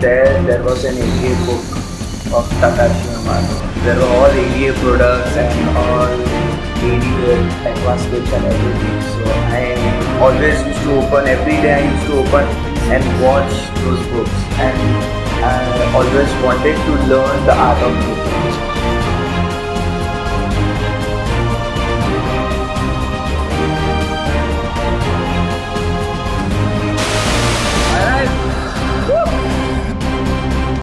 there, there was an ADA book of Takashi Amano. There were all ADA products and all ADA advanced kits and everything. So I always used to open, every day I used to open and watch those books. And I always wanted to learn the art of cooking.